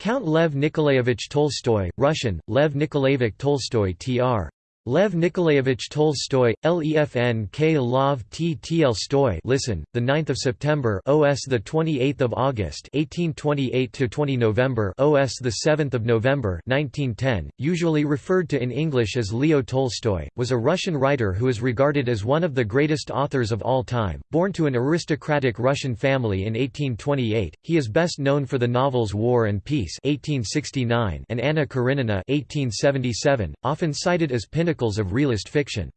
Count Lev Nikolaevich Tolstoy, Russian, Lev Nikolaevich Tolstoy tr. Lev Nikolaevich Tolstoy, Lefn K. Lov T. Stoy listen, the 9th of September OS the 28th of August 1828 to 20 November OS the 7th of November 1910, usually referred to in English as Leo Tolstoy, was a Russian writer who is regarded as one of the greatest authors of all time. Born to an aristocratic Russian family in 1828, he is best known for the novels War and Peace 1869 and Anna Karenina 1877, often cited as pinnacles of realist fiction.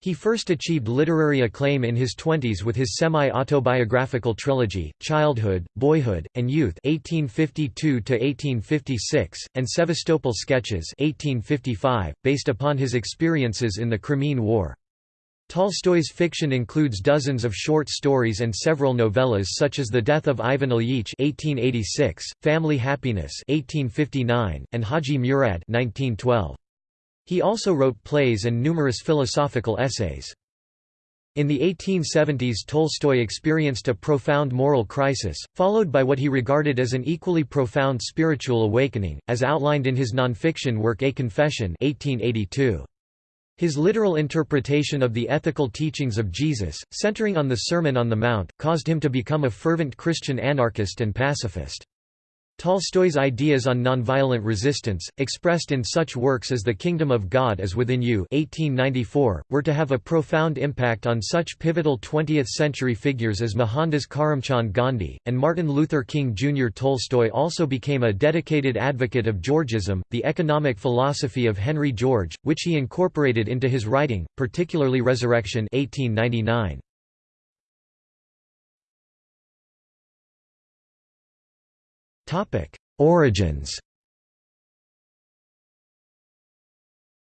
He first achieved literary acclaim in his twenties with his semi-autobiographical trilogy, Childhood, Boyhood, and Youth 1852 and Sevastopol Sketches 1855, based upon his experiences in the Crimean War. Tolstoy's fiction includes dozens of short stories and several novellas such as The Death of Ivan Ilyich 1886, Family Happiness 1859, and Haji Murad 1912. He also wrote plays and numerous philosophical essays. In the 1870s Tolstoy experienced a profound moral crisis, followed by what he regarded as an equally profound spiritual awakening, as outlined in his nonfiction work A Confession 1882. His literal interpretation of the ethical teachings of Jesus, centering on the Sermon on the Mount, caused him to become a fervent Christian anarchist and pacifist. Tolstoy's ideas on nonviolent resistance, expressed in such works as The Kingdom of God is Within You 1894, were to have a profound impact on such pivotal 20th-century figures as Mohandas Karamchand Gandhi, and Martin Luther King Jr. Tolstoy also became a dedicated advocate of Georgism, the economic philosophy of Henry George, which he incorporated into his writing, particularly Resurrection 1899. Origins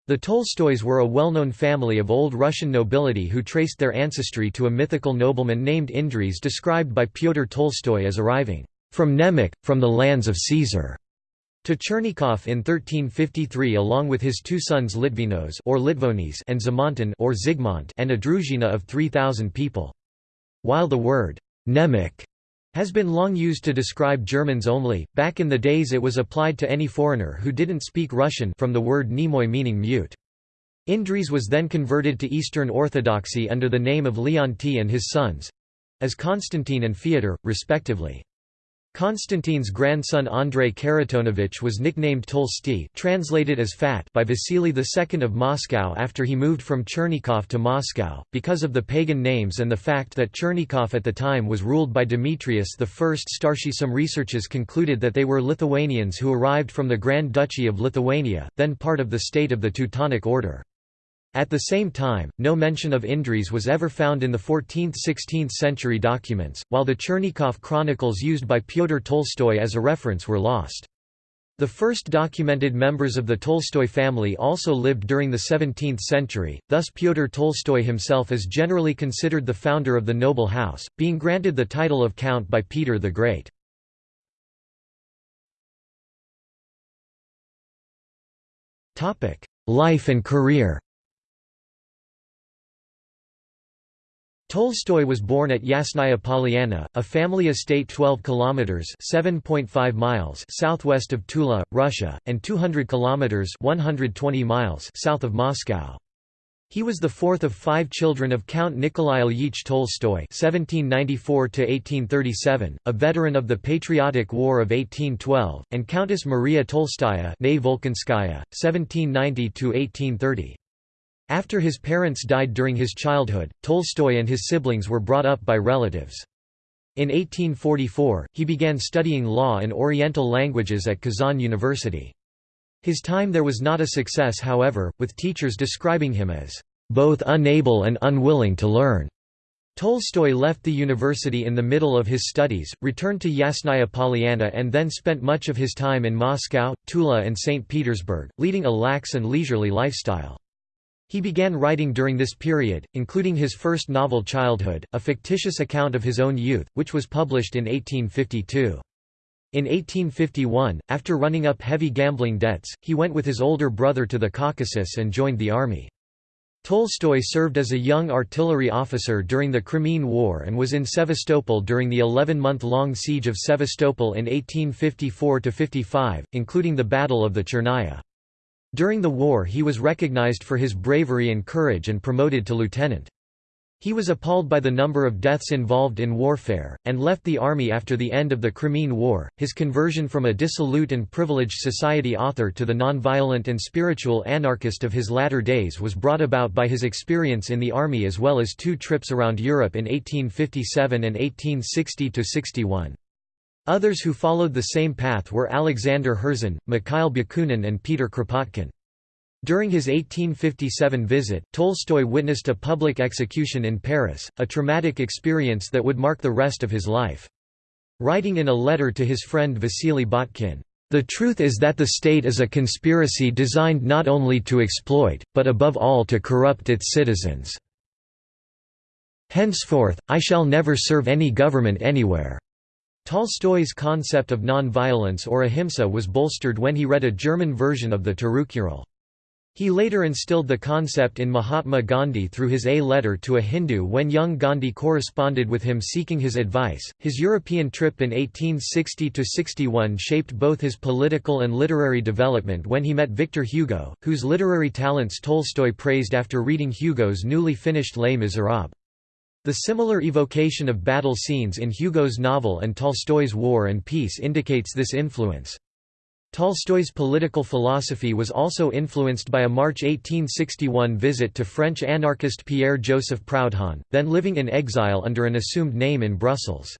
The Tolstoys were a well-known family of Old Russian nobility who traced their ancestry to a mythical nobleman named Indres described by Pyotr Tolstoy as arriving from Nemec, from the lands of Caesar, to Chernigov in 1353 along with his two sons Litvinos or Litvonis and Zamontin or Zygmunt and a druzhina of 3,000 people. While the word Nemec has been long used to describe Germans only. Back in the days it was applied to any foreigner who didn't speak Russian from the word nemoy meaning mute. Indres was then converted to Eastern Orthodoxy under the name of Leonti and his sons as Constantine and Fyodor, respectively. Constantine's grandson Andrei Kharitonovich was nicknamed Tolsty translated as Fat by Vasily II of Moscow after he moved from Chernigov to Moscow, because of the pagan names and the fact that Chernigov at the time was ruled by Demetrius I. Starshi Some researches concluded that they were Lithuanians who arrived from the Grand Duchy of Lithuania, then part of the state of the Teutonic Order. At the same time, no mention of Indres was ever found in the 14th–16th century documents, while the Chernigov chronicles used by Pyotr Tolstoy as a reference were lost. The first documented members of the Tolstoy family also lived during the 17th century, thus Pyotr Tolstoy himself is generally considered the founder of the noble house, being granted the title of Count by Peter the Great. Life and career Tolstoy was born at Yasnaya Polyana, a family estate 12 kilometers (7.5 miles) southwest of Tula, Russia, and 200 kilometers (120 miles) south of Moscow. He was the fourth of five children of Count Nikolai Ilyich Tolstoy (1794–1837), a veteran of the Patriotic War of 1812, and Countess Maria Tolstaya (Volkonskaya, 1790–1830). After his parents died during his childhood, Tolstoy and his siblings were brought up by relatives. In 1844, he began studying law and Oriental languages at Kazan University. His time there was not a success however, with teachers describing him as both unable and unwilling to learn. Tolstoy left the university in the middle of his studies, returned to Yasnaya Polyana and then spent much of his time in Moscow, Tula and St. Petersburg, leading a lax and leisurely lifestyle. He began writing during this period, including his first novel Childhood, a fictitious account of his own youth, which was published in 1852. In 1851, after running up heavy gambling debts, he went with his older brother to the Caucasus and joined the army. Tolstoy served as a young artillery officer during the Crimean War and was in Sevastopol during the 11-month-long siege of Sevastopol in 1854–55, including the Battle of the Chernaya. During the war he was recognized for his bravery and courage and promoted to lieutenant. He was appalled by the number of deaths involved in warfare, and left the army after the end of the Crimean War. His conversion from a dissolute and privileged society author to the nonviolent and spiritual anarchist of his latter days was brought about by his experience in the army as well as two trips around Europe in 1857 and 1860 61. Others who followed the same path were Alexander Herzen, Mikhail Bakunin, and Peter Kropotkin. During his 1857 visit, Tolstoy witnessed a public execution in Paris, a traumatic experience that would mark the rest of his life. Writing in a letter to his friend Vasily Botkin, "...the truth is that the state is a conspiracy designed not only to exploit, but above all to corrupt its citizens. Henceforth, I shall never serve any government anywhere." Tolstoy's concept of non-violence or ahimsa was bolstered when he read a German version of the Tirukural. He later instilled the concept in Mahatma Gandhi through his A letter to a Hindu when young Gandhi corresponded with him seeking his advice. His European trip in 1860 61 shaped both his political and literary development when he met Victor Hugo, whose literary talents Tolstoy praised after reading Hugo's newly finished Les Miserables. The similar evocation of battle scenes in Hugo's novel and Tolstoy's War and Peace indicates this influence. Tolstoy's political philosophy was also influenced by a March 1861 visit to French anarchist Pierre-Joseph Proudhon, then living in exile under an assumed name in Brussels.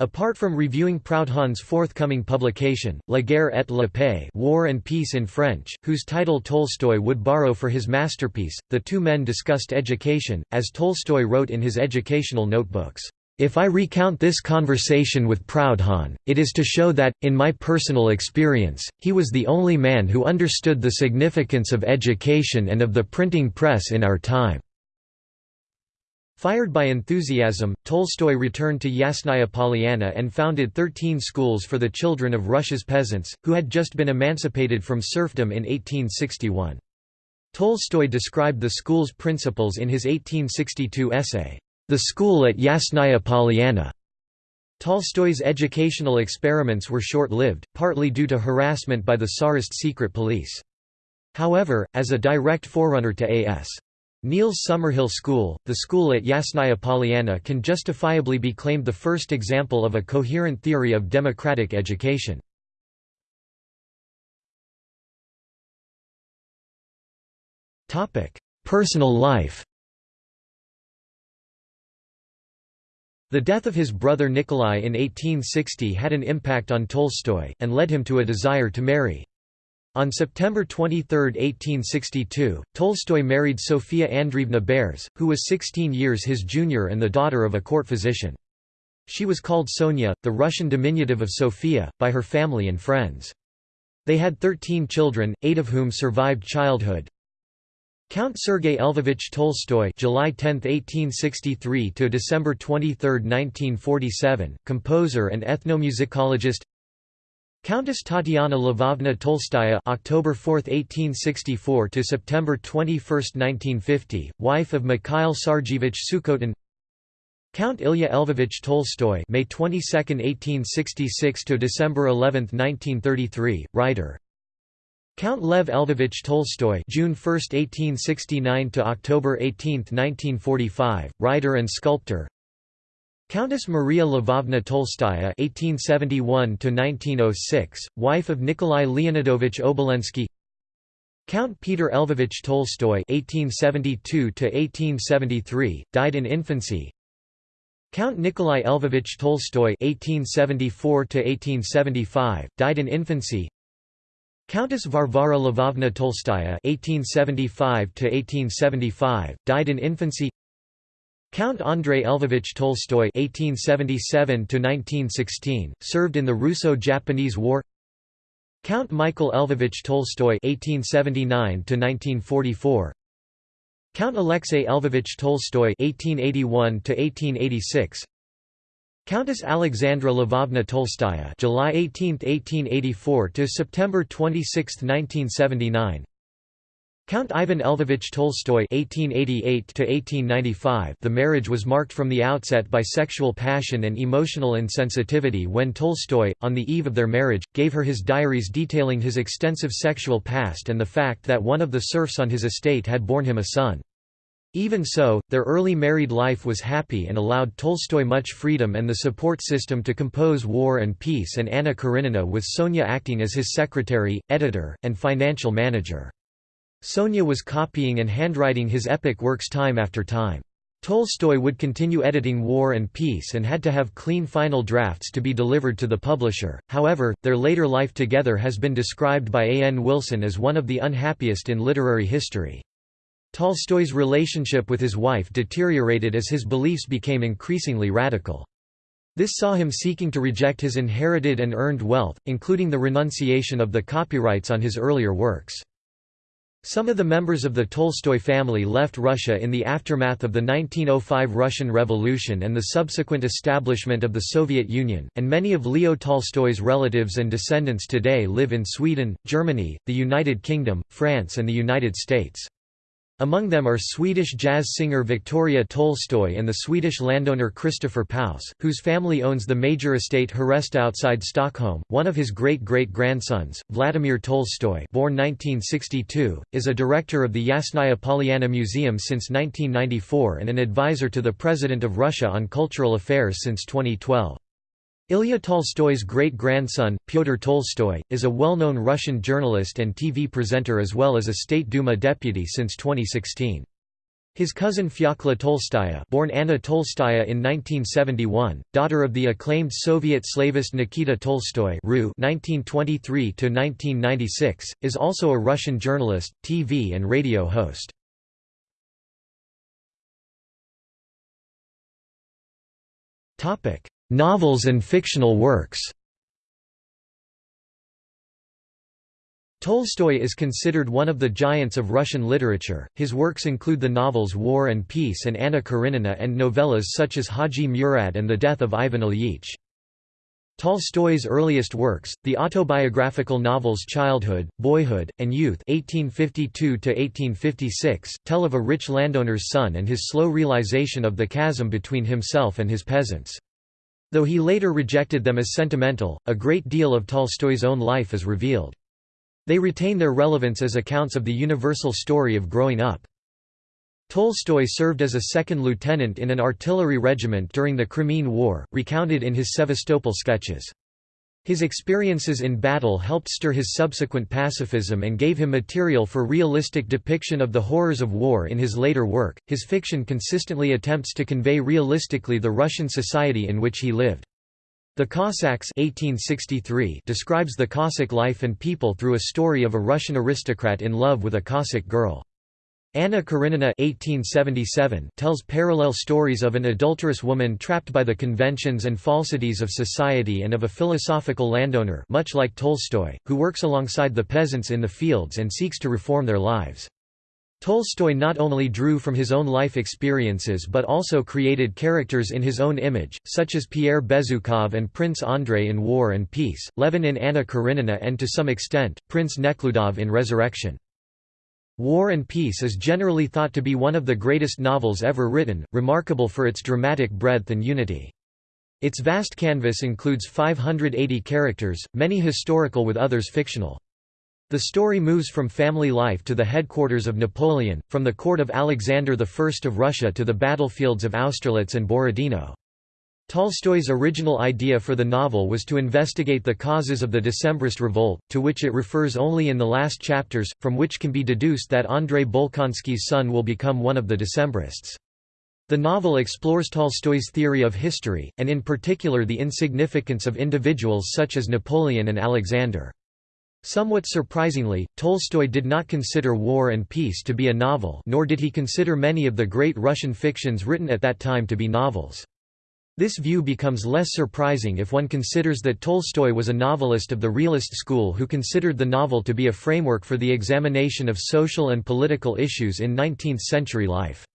Apart from reviewing Proudhon's forthcoming publication, La guerre et la paix War and Peace in French, whose title Tolstoy would borrow for his masterpiece, the two men discussed education, as Tolstoy wrote in his educational notebooks. If I recount this conversation with Proudhon, it is to show that, in my personal experience, he was the only man who understood the significance of education and of the printing press in our time. Fired by enthusiasm, Tolstoy returned to Yasnaya Polyana and founded 13 schools for the children of Russia's peasants, who had just been emancipated from serfdom in 1861. Tolstoy described the school's principles in his 1862 essay, the school at Yasnaya Polyana. Tolstoy's educational experiments were short-lived, partly due to harassment by the Tsarist secret police. However, as a direct forerunner to A.S. Neill's Summerhill School, the school at Yasnaya Polyana can justifiably be claimed the first example of a coherent theory of democratic education. Personal life The death of his brother Nikolai in 1860 had an impact on Tolstoy, and led him to a desire to marry. On September 23, 1862, Tolstoy married Sofia Andreevna Behrs, who was 16 years his junior and the daughter of a court physician. She was called Sonia, the Russian diminutive of Sofia, by her family and friends. They had 13 children, eight of whom survived childhood. Count Sergei Lvovich Tolstoy (July 10, 1863 to December 23, 1947), composer and ethnomusicologist. Countess Tatiana Lvovna Tolstaya (October 4, 1864 to September 21, 1950), wife of Mikhail Sargevich Sukhotin. Count Ilya Lvovich Tolstoy (May 22, 1866 to December 11, 1933), writer. Count Lev Lvovich Tolstoy (June 1, 1869 to October 18, 1945), writer and sculptor. Countess Maria Lvovna Tolstaya (1871–1906), wife of Nikolai Leonidovich Obolensky. Count Peter Lvovich Tolstoy (1872–1873), died in infancy. Count Nikolai Lvovich Tolstoy (1874–1875), died in infancy. Countess Varvara Lvovna Tolstaya (1875–1875) died in infancy. Count Andrei Lvovich Tolstoy (1877–1916) served in the Russo-Japanese War. Count Michael Lvovich Tolstoy (1879–1944). Count Alexei Lvovich Tolstoy (1881–1886). Countess Alexandra Lvovna Tolstaya July 18, 1884 to September 26, 1979 Count Ivan Lvovich Tolstoy (1888–1895). The marriage was marked from the outset by sexual passion and emotional insensitivity. When Tolstoy, on the eve of their marriage, gave her his diaries detailing his extensive sexual past and the fact that one of the serfs on his estate had borne him a son. Even so, their early married life was happy and allowed Tolstoy much freedom and the support system to compose War and Peace and Anna Karenina with Sonia acting as his secretary, editor, and financial manager. Sonia was copying and handwriting his epic works time after time. Tolstoy would continue editing War and Peace and had to have clean final drafts to be delivered to the publisher, however, their later life together has been described by A. N. Wilson as one of the unhappiest in literary history. Tolstoy's relationship with his wife deteriorated as his beliefs became increasingly radical. This saw him seeking to reject his inherited and earned wealth, including the renunciation of the copyrights on his earlier works. Some of the members of the Tolstoy family left Russia in the aftermath of the 1905 Russian Revolution and the subsequent establishment of the Soviet Union, and many of Leo Tolstoy's relatives and descendants today live in Sweden, Germany, the United Kingdom, France and the United States. Among them are Swedish jazz singer Victoria Tolstoy and the Swedish landowner Christopher Paus, whose family owns the major estate Herresta outside Stockholm. One of his great-great-grandsons, Vladimir Tolstoy born 1962, is a director of the Yasnaya Polyana Museum since 1994 and an advisor to the President of Russia on cultural affairs since 2012. Ilya Tolstoy's great-grandson, Pyotr Tolstoy, is a well-known Russian journalist and TV presenter as well as a State Duma deputy since 2016. His cousin Fyodor Tolstaya born Anna Tolstaya in 1971, daughter of the acclaimed Soviet slavist Nikita Tolstoy (1923–1996), is also a Russian journalist, TV and radio host. Topic: Novels and fictional works Tolstoy is considered one of the giants of Russian literature. His works include the novels War and Peace and Anna Karenina and novellas such as Haji Murad and The Death of Ivan Ilyich. Tolstoy's earliest works, the autobiographical novels Childhood, Boyhood, and Youth (1852–1856), tell of a rich landowner's son and his slow realization of the chasm between himself and his peasants. Though he later rejected them as sentimental, a great deal of Tolstoy's own life is revealed. They retain their relevance as accounts of the universal story of growing up. Tolstoy served as a second lieutenant in an artillery regiment during the Crimean War, recounted in his Sevastopol sketches. His experiences in battle helped stir his subsequent pacifism and gave him material for realistic depiction of the horrors of war in his later work. His fiction consistently attempts to convey realistically the Russian society in which he lived. The Cossacks 1863 describes the Cossack life and people through a story of a Russian aristocrat in love with a Cossack girl. Anna Karenina 1877 tells parallel stories of an adulterous woman trapped by the conventions and falsities of society and of a philosophical landowner much like Tolstoy, who works alongside the peasants in the fields and seeks to reform their lives. Tolstoy not only drew from his own life experiences but also created characters in his own image, such as Pierre Bezukhov and Prince Andrei in War and Peace, Levin in Anna Karenina and to some extent, Prince Nekhludov in Resurrection. War and Peace is generally thought to be one of the greatest novels ever written, remarkable for its dramatic breadth and unity. Its vast canvas includes 580 characters, many historical with others fictional. The story moves from family life to the headquarters of Napoleon, from the court of Alexander I of Russia to the battlefields of Austerlitz and Borodino. Tolstoy's original idea for the novel was to investigate the causes of the Decembrist revolt, to which it refers only in the last chapters, from which can be deduced that Andrei Bolkonsky's son will become one of the Decembrists. The novel explores Tolstoy's theory of history, and in particular the insignificance of individuals such as Napoleon and Alexander. Somewhat surprisingly, Tolstoy did not consider War and Peace to be a novel nor did he consider many of the great Russian fictions written at that time to be novels. This view becomes less surprising if one considers that Tolstoy was a novelist of the realist school who considered the novel to be a framework for the examination of social and political issues in 19th-century life.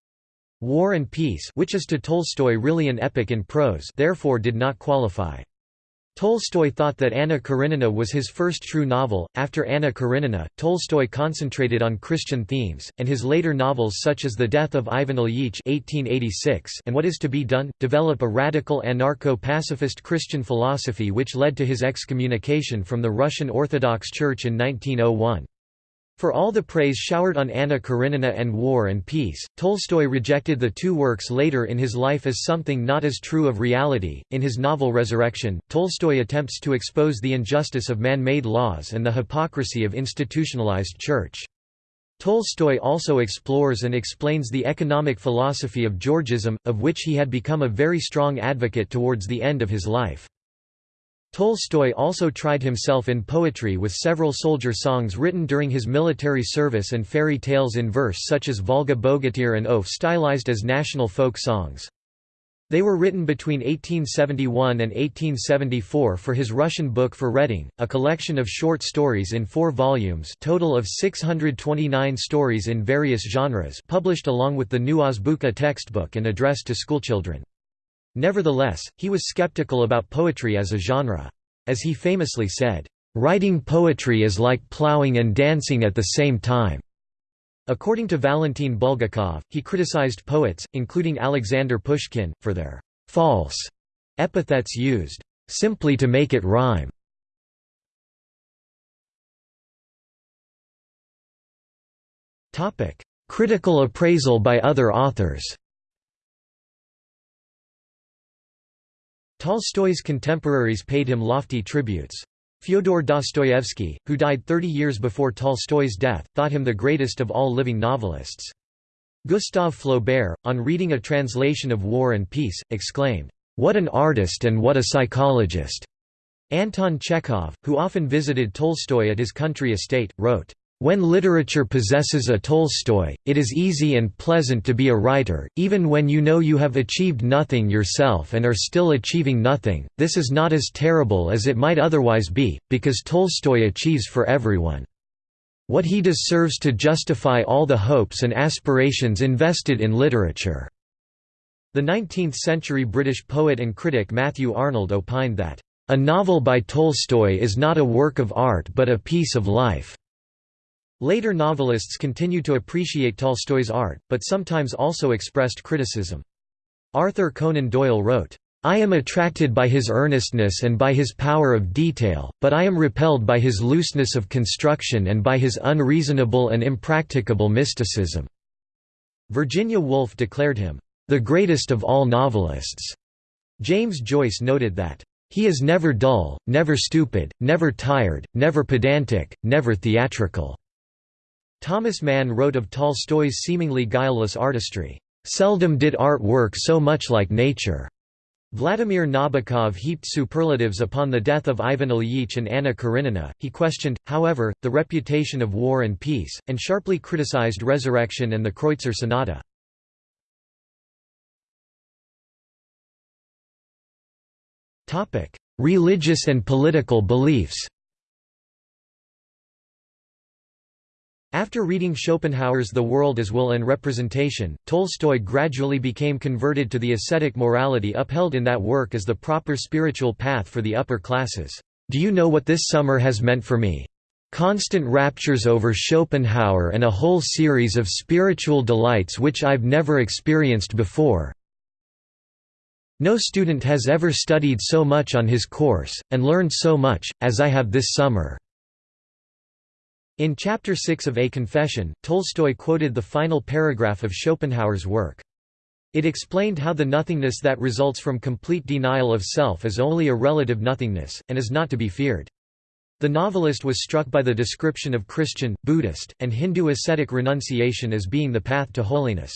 War and Peace which is to Tolstoy really an epic in prose therefore did not qualify. Tolstoy thought that Anna Karenina was his first true novel. After Anna Karenina, Tolstoy concentrated on Christian themes, and his later novels such as The Death of Ivan Ilyich (1886) and What Is to Be Done develop a radical anarcho-pacifist Christian philosophy which led to his excommunication from the Russian Orthodox Church in 1901. For all the praise showered on Anna Karenina and War and Peace, Tolstoy rejected the two works later in his life as something not as true of reality. In his novel Resurrection, Tolstoy attempts to expose the injustice of man-made laws and the hypocrisy of institutionalized church. Tolstoy also explores and explains the economic philosophy of Georgism, of which he had become a very strong advocate towards the end of his life. Tolstoy also tried himself in poetry with several soldier songs written during his military service and fairy tales in verse such as Volga Bogatyr and Oaf stylized as national folk songs. They were written between 1871 and 1874 for his Russian book for Reading, a collection of short stories in four volumes total of 629 stories in various genres published along with the New Azbuka textbook and addressed to schoolchildren. Nevertheless, he was skeptical about poetry as a genre. As he famously said, "...writing poetry is like ploughing and dancing at the same time." According to Valentin Bulgakov, he criticized poets, including Alexander Pushkin, for their «false» epithets used «simply to make it rhyme». Critical appraisal by other authors Tolstoy's contemporaries paid him lofty tributes. Fyodor Dostoevsky, who died 30 years before Tolstoy's death, thought him the greatest of all living novelists. Gustave Flaubert, on reading a translation of War and Peace, exclaimed, "'What an artist and what a psychologist!' Anton Chekhov, who often visited Tolstoy at his country estate, wrote, when literature possesses a Tolstoy, it is easy and pleasant to be a writer, even when you know you have achieved nothing yourself and are still achieving nothing. This is not as terrible as it might otherwise be, because Tolstoy achieves for everyone. What he does serves to justify all the hopes and aspirations invested in literature. The 19th-century British poet and critic Matthew Arnold opined that, "...a novel by Tolstoy is not a work of art but a piece of life." Later novelists continued to appreciate Tolstoy's art, but sometimes also expressed criticism. Arthur Conan Doyle wrote, I am attracted by his earnestness and by his power of detail, but I am repelled by his looseness of construction and by his unreasonable and impracticable mysticism." Virginia Woolf declared him, "...the greatest of all novelists." James Joyce noted that, "...he is never dull, never stupid, never tired, never pedantic, never theatrical." Thomas Mann wrote of Tolstoy's seemingly guileless artistry, "...seldom did art work so much like nature." Vladimir Nabokov heaped superlatives upon the death of Ivan Ilyich and Anna Karenina. He questioned, however, the reputation of War and Peace, and sharply criticized Resurrection and the Kreutzer Sonata. Religious and political beliefs After reading Schopenhauer's The World as Will and Representation, Tolstoy gradually became converted to the ascetic morality upheld in that work as the proper spiritual path for the upper classes. Do you know what this summer has meant for me? Constant raptures over Schopenhauer and a whole series of spiritual delights which I've never experienced before. No student has ever studied so much on his course, and learned so much, as I have this summer. In Chapter 6 of A Confession, Tolstoy quoted the final paragraph of Schopenhauer's work. It explained how the nothingness that results from complete denial of self is only a relative nothingness, and is not to be feared. The novelist was struck by the description of Christian, Buddhist, and Hindu ascetic renunciation as being the path to holiness.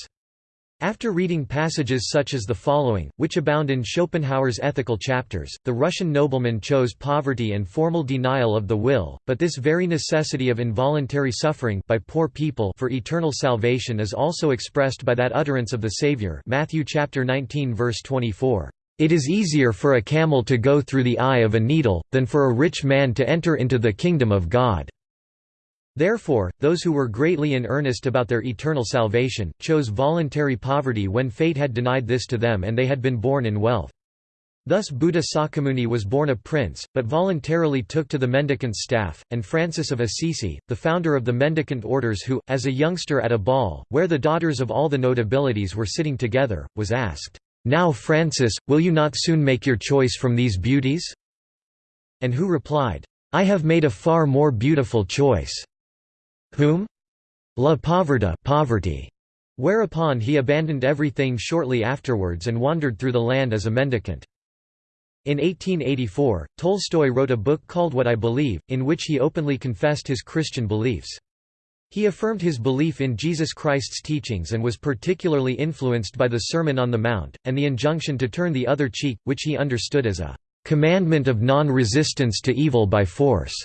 After reading passages such as the following, which abound in Schopenhauer's ethical chapters, the Russian nobleman chose poverty and formal denial of the will, but this very necessity of involuntary suffering by poor people for eternal salvation is also expressed by that utterance of the Savior Matthew chapter 19 verse 24. It is easier for a camel to go through the eye of a needle, than for a rich man to enter into the kingdom of God. Therefore, those who were greatly in earnest about their eternal salvation, chose voluntary poverty when fate had denied this to them and they had been born in wealth. Thus Buddha Sakyamuni was born a prince, but voluntarily took to the mendicant staff, and Francis of Assisi, the founder of the mendicant orders who, as a youngster at a ball, where the daughters of all the notabilities were sitting together, was asked, "'Now Francis, will you not soon make your choice from these beauties?' And who replied, "'I have made a far more beautiful choice." Whom? La Povertà poverty. Whereupon he abandoned everything shortly afterwards and wandered through the land as a mendicant. In 1884, Tolstoy wrote a book called What I Believe, in which he openly confessed his Christian beliefs. He affirmed his belief in Jesus Christ's teachings and was particularly influenced by the Sermon on the Mount, and the injunction to turn the other cheek, which he understood as a commandment of non-resistance to evil by force,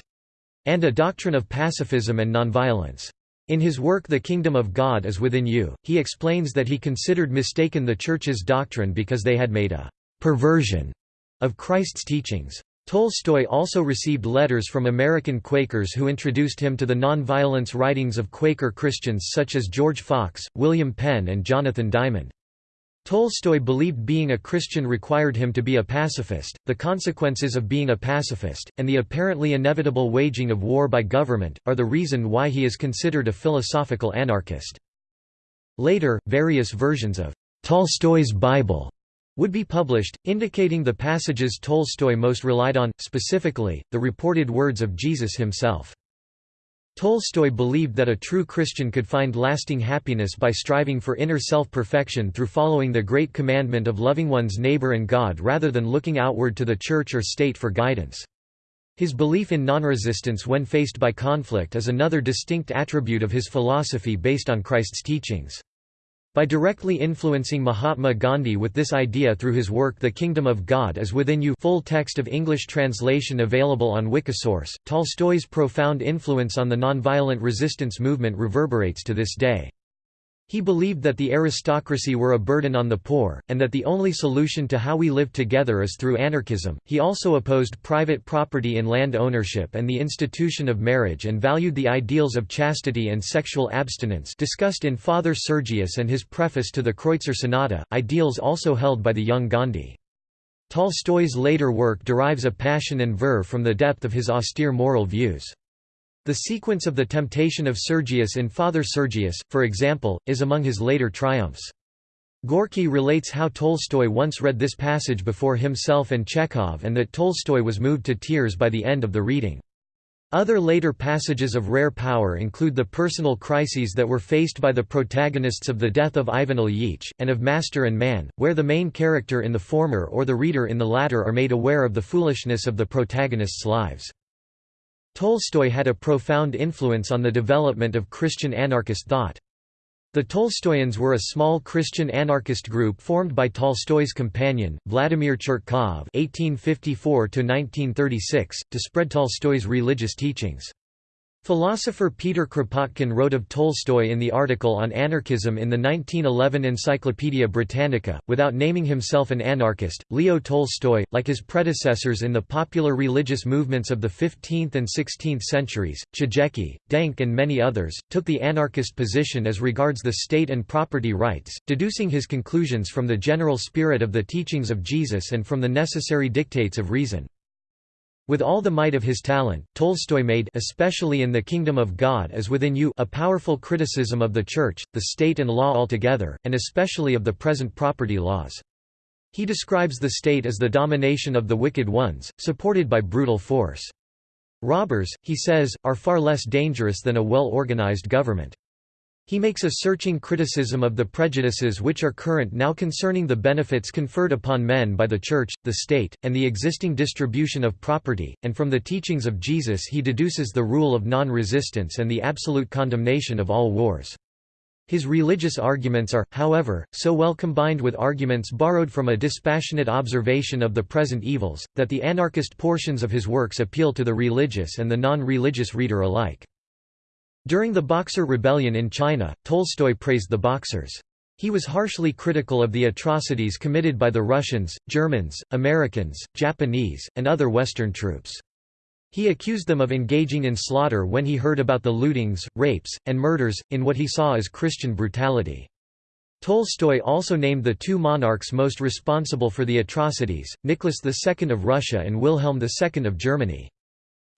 and a doctrine of pacifism and nonviolence. In his work The Kingdom of God is Within You, he explains that he considered mistaken the Church's doctrine because they had made a perversion of Christ's teachings. Tolstoy also received letters from American Quakers who introduced him to the nonviolence writings of Quaker Christians such as George Fox, William Penn and Jonathan Dymond. Tolstoy believed being a Christian required him to be a pacifist, the consequences of being a pacifist, and the apparently inevitable waging of war by government, are the reason why he is considered a philosophical anarchist. Later, various versions of Tolstoy's Bible would be published, indicating the passages Tolstoy most relied on, specifically, the reported words of Jesus himself. Tolstoy believed that a true Christian could find lasting happiness by striving for inner self-perfection through following the great commandment of loving one's neighbor and God rather than looking outward to the church or state for guidance. His belief in non-resistance when faced by conflict is another distinct attribute of his philosophy based on Christ's teachings. By directly influencing Mahatma Gandhi with this idea through his work The Kingdom of God is Within You full text of English translation available on Wikisource, Tolstoy's profound influence on the nonviolent resistance movement reverberates to this day. He believed that the aristocracy were a burden on the poor, and that the only solution to how we live together is through anarchism. He also opposed private property in land ownership and the institution of marriage and valued the ideals of chastity and sexual abstinence discussed in Father Sergius and his preface to the Kreutzer Sonata, ideals also held by the young Gandhi. Tolstoy's later work derives a passion and verve from the depth of his austere moral views. The sequence of the temptation of Sergius in Father Sergius, for example, is among his later triumphs. Gorky relates how Tolstoy once read this passage before himself and Chekhov and that Tolstoy was moved to tears by the end of the reading. Other later passages of rare power include the personal crises that were faced by the protagonists of The Death of Ivan Ilyich, and of Master and Man, where the main character in the former or the reader in the latter are made aware of the foolishness of the protagonists' lives. Tolstoy had a profound influence on the development of Christian anarchist thought. The Tolstoyans were a small Christian anarchist group formed by Tolstoy's companion, Vladimir (1854–1936), to spread Tolstoy's religious teachings. Philosopher Peter Kropotkin wrote of Tolstoy in the article on anarchism in the 1911 Encyclopaedia Britannica. Without naming himself an anarchist, Leo Tolstoy, like his predecessors in the popular religious movements of the 15th and 16th centuries, Chojecki, Denk, and many others, took the anarchist position as regards the state and property rights, deducing his conclusions from the general spirit of the teachings of Jesus and from the necessary dictates of reason. With all the might of his talent, Tolstoy made especially in The Kingdom of God as Within You a powerful criticism of the Church, the state and law altogether, and especially of the present property laws. He describes the state as the domination of the wicked ones, supported by brutal force. Robbers, he says, are far less dangerous than a well-organized government. He makes a searching criticism of the prejudices which are current now concerning the benefits conferred upon men by the Church, the state, and the existing distribution of property, and from the teachings of Jesus he deduces the rule of non-resistance and the absolute condemnation of all wars. His religious arguments are, however, so well combined with arguments borrowed from a dispassionate observation of the present evils, that the anarchist portions of his works appeal to the religious and the non-religious reader alike. During the Boxer Rebellion in China, Tolstoy praised the Boxers. He was harshly critical of the atrocities committed by the Russians, Germans, Americans, Japanese, and other Western troops. He accused them of engaging in slaughter when he heard about the lootings, rapes, and murders, in what he saw as Christian brutality. Tolstoy also named the two monarchs most responsible for the atrocities, Nicholas II of Russia and Wilhelm II of Germany.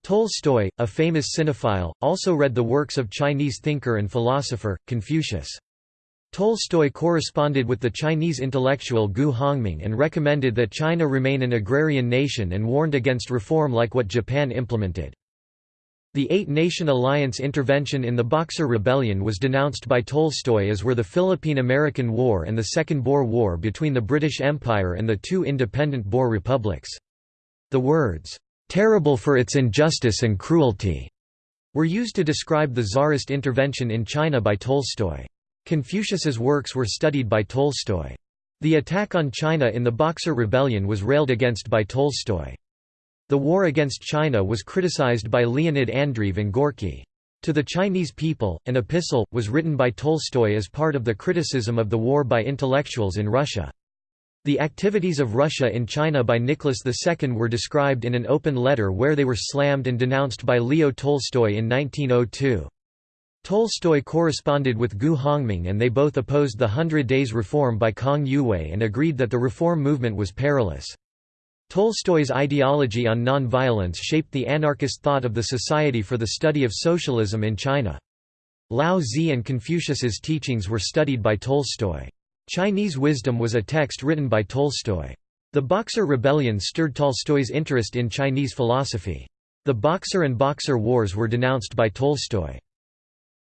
Tolstoy, a famous sinophile, also read the works of Chinese thinker and philosopher, Confucius. Tolstoy corresponded with the Chinese intellectual Gu Hongming and recommended that China remain an agrarian nation and warned against reform like what Japan implemented. The Eight-Nation Alliance intervention in the Boxer Rebellion was denounced by Tolstoy as were the Philippine–American War and the Second Boer War between the British Empire and the two independent Boer republics. The words, "'terrible for its injustice and cruelty' were used to describe the Tsarist intervention in China by Tolstoy. Confucius's works were studied by Tolstoy. The attack on China in the Boxer Rebellion was railed against by Tolstoy. The war against China was criticized by Leonid Andreev and Gorky. To the Chinese People, an epistle, was written by Tolstoy as part of the criticism of the war by intellectuals in Russia. The activities of Russia in China by Nicholas II were described in an open letter where they were slammed and denounced by Leo Tolstoy in 1902. Tolstoy corresponded with Gu Hongming and they both opposed the Hundred Days Reform by Kang Youwei and agreed that the reform movement was perilous. Tolstoy's ideology on non-violence shaped the anarchist thought of the Society for the Study of Socialism in China. Lao Tzu and Confucius's teachings were studied by Tolstoy. Chinese Wisdom was a text written by Tolstoy. The Boxer Rebellion stirred Tolstoy's interest in Chinese philosophy. The Boxer and Boxer Wars were denounced by Tolstoy.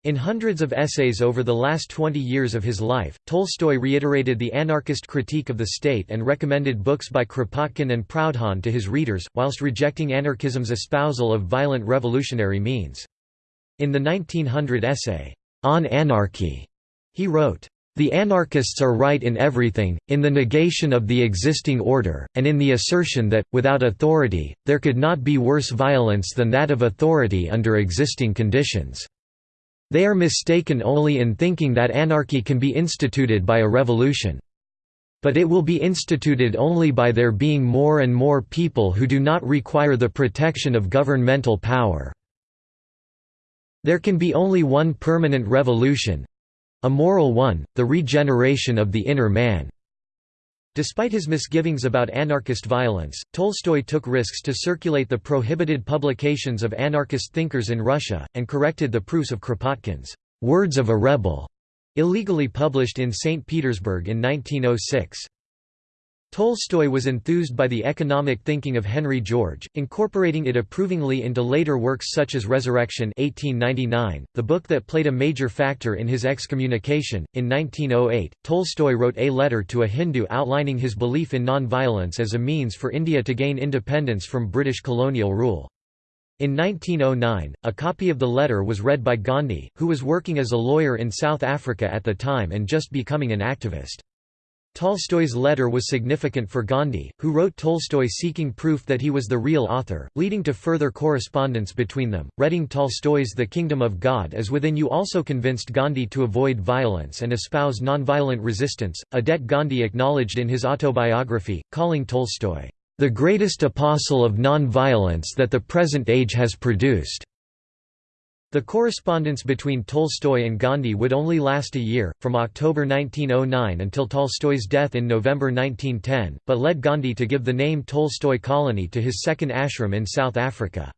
In hundreds of essays over the last 20 years of his life, Tolstoy reiterated the anarchist critique of the state and recommended books by Kropotkin and Proudhon to his readers, whilst rejecting anarchism's espousal of violent revolutionary means. In the 1900 essay, On Anarchy, he wrote, the anarchists are right in everything, in the negation of the existing order, and in the assertion that, without authority, there could not be worse violence than that of authority under existing conditions. They are mistaken only in thinking that anarchy can be instituted by a revolution. But it will be instituted only by there being more and more people who do not require the protection of governmental power. There can be only one permanent revolution—a moral one, the regeneration of the inner man. Despite his misgivings about anarchist violence, Tolstoy took risks to circulate the prohibited publications of anarchist thinkers in Russia, and corrected the proofs of Kropotkin's «Words of a Rebel», illegally published in St. Petersburg in 1906. Tolstoy was enthused by the economic thinking of Henry George, incorporating it approvingly into later works such as Resurrection 1899, the book that played a major factor in his excommunication. In 1908, Tolstoy wrote a letter to a Hindu outlining his belief in non-violence as a means for India to gain independence from British colonial rule. In 1909, a copy of the letter was read by Gandhi, who was working as a lawyer in South Africa at the time and just becoming an activist. Tolstoy's letter was significant for Gandhi, who wrote Tolstoy seeking proof that he was the real author, leading to further correspondence between them. Reading Tolstoy's The Kingdom of God as Within You also convinced Gandhi to avoid violence and espouse nonviolent resistance, a debt Gandhi acknowledged in his autobiography, calling Tolstoy, the greatest apostle of nonviolence that the present age has produced. The correspondence between Tolstoy and Gandhi would only last a year, from October 1909 until Tolstoy's death in November 1910, but led Gandhi to give the name Tolstoy Colony to his second ashram in South Africa.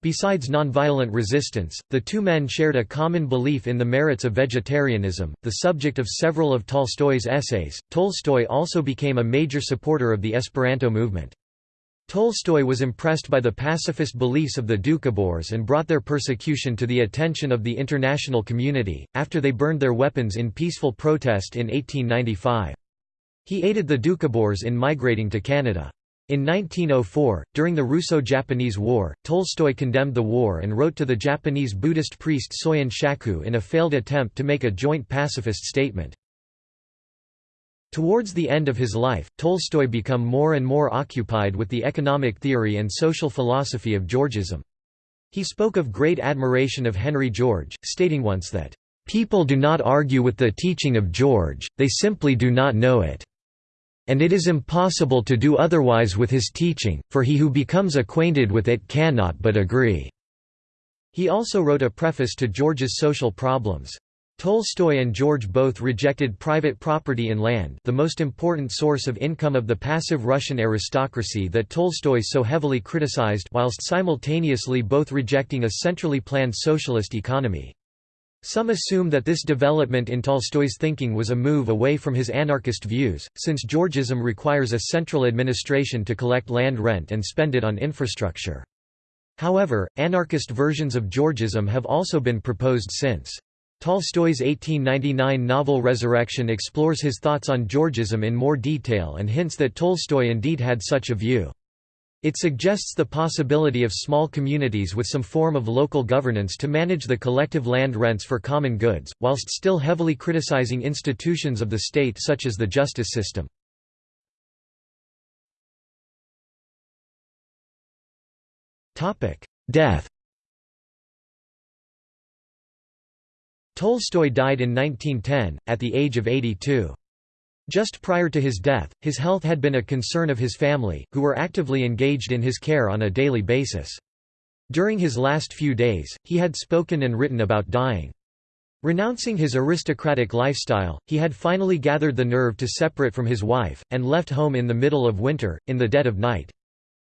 Besides nonviolent resistance, the two men shared a common belief in the merits of vegetarianism, the subject of several of Tolstoy's essays. Tolstoy also became a major supporter of the Esperanto movement. Tolstoy was impressed by the pacifist beliefs of the Doukhobors and brought their persecution to the attention of the international community, after they burned their weapons in peaceful protest in 1895. He aided the Doukhobors in migrating to Canada. In 1904, during the Russo-Japanese War, Tolstoy condemned the war and wrote to the Japanese Buddhist priest Soyen Shaku in a failed attempt to make a joint pacifist statement. Towards the end of his life, Tolstoy became more and more occupied with the economic theory and social philosophy of Georgism. He spoke of great admiration of Henry George, stating once that, "...people do not argue with the teaching of George, they simply do not know it. And it is impossible to do otherwise with his teaching, for he who becomes acquainted with it cannot but agree." He also wrote a preface to George's social problems. Tolstoy and George both rejected private property in land the most important source of income of the passive Russian aristocracy that Tolstoy so heavily criticized whilst simultaneously both rejecting a centrally planned socialist economy. Some assume that this development in Tolstoy's thinking was a move away from his anarchist views, since Georgism requires a central administration to collect land rent and spend it on infrastructure. However, anarchist versions of Georgism have also been proposed since. Tolstoy's 1899 novel Resurrection explores his thoughts on Georgism in more detail and hints that Tolstoy indeed had such a view. It suggests the possibility of small communities with some form of local governance to manage the collective land rents for common goods, whilst still heavily criticizing institutions of the state such as the justice system. Death Tolstoy died in 1910, at the age of 82. Just prior to his death, his health had been a concern of his family, who were actively engaged in his care on a daily basis. During his last few days, he had spoken and written about dying. Renouncing his aristocratic lifestyle, he had finally gathered the nerve to separate from his wife, and left home in the middle of winter, in the dead of night.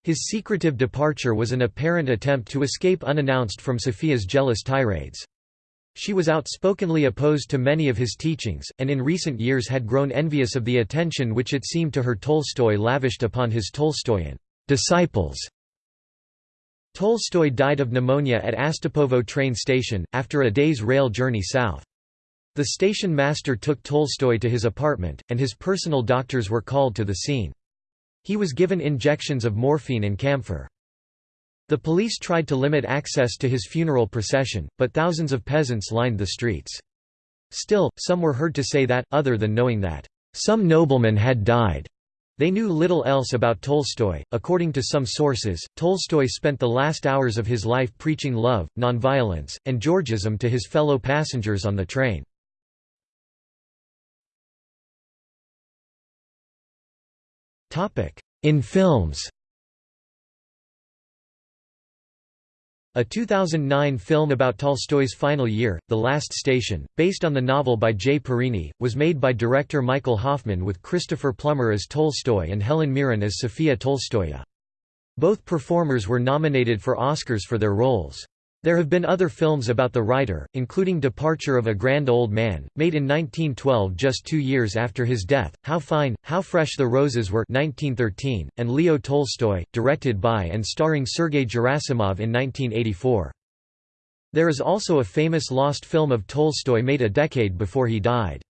His secretive departure was an apparent attempt to escape unannounced from Sophia's jealous tirades. She was outspokenly opposed to many of his teachings, and in recent years had grown envious of the attention which it seemed to her Tolstoy lavished upon his Tolstoyan disciples. Tolstoy died of pneumonia at Astapovo train station, after a day's rail journey south. The station master took Tolstoy to his apartment, and his personal doctors were called to the scene. He was given injections of morphine and camphor. The police tried to limit access to his funeral procession, but thousands of peasants lined the streets. Still, some were heard to say that, other than knowing that, "...some nobleman had died." They knew little else about Tolstoy. According to some sources, Tolstoy spent the last hours of his life preaching love, nonviolence, and Georgism to his fellow passengers on the train. In films A 2009 film about Tolstoy's final year, The Last Station, based on the novel by Jay Parini, was made by director Michael Hoffman with Christopher Plummer as Tolstoy and Helen Mirren as Sophia Tolstoya. Both performers were nominated for Oscars for their roles. There have been other films about the writer, including Departure of a Grand Old Man, made in 1912 just two years after his death, How Fine, How Fresh the Roses Were 1913, and Leo Tolstoy, directed by and starring Sergei Gerasimov in 1984. There is also a famous lost film of Tolstoy made a decade before he died.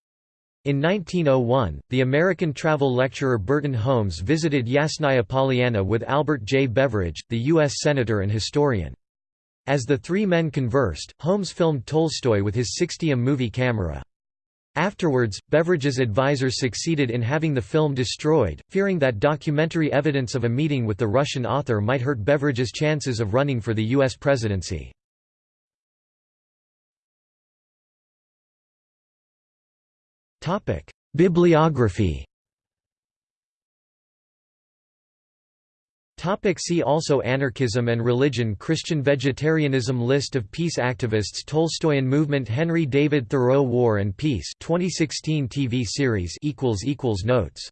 In 1901, the American travel lecturer Burton Holmes visited Yasnaya Polyana with Albert J. Beveridge, the U.S. Senator and historian. As the three men conversed, Holmes filmed Tolstoy with his 60mm movie camera. Afterwards, Beveridge's advisors succeeded in having the film destroyed, fearing that documentary evidence of a meeting with the Russian author might hurt Beveridge's chances of running for the U.S. presidency. Bibliography Topic see also Anarchism and religion Christian vegetarianism List of peace activists Tolstoyan movement Henry David Thoreau War and Peace 2016 TV series Notes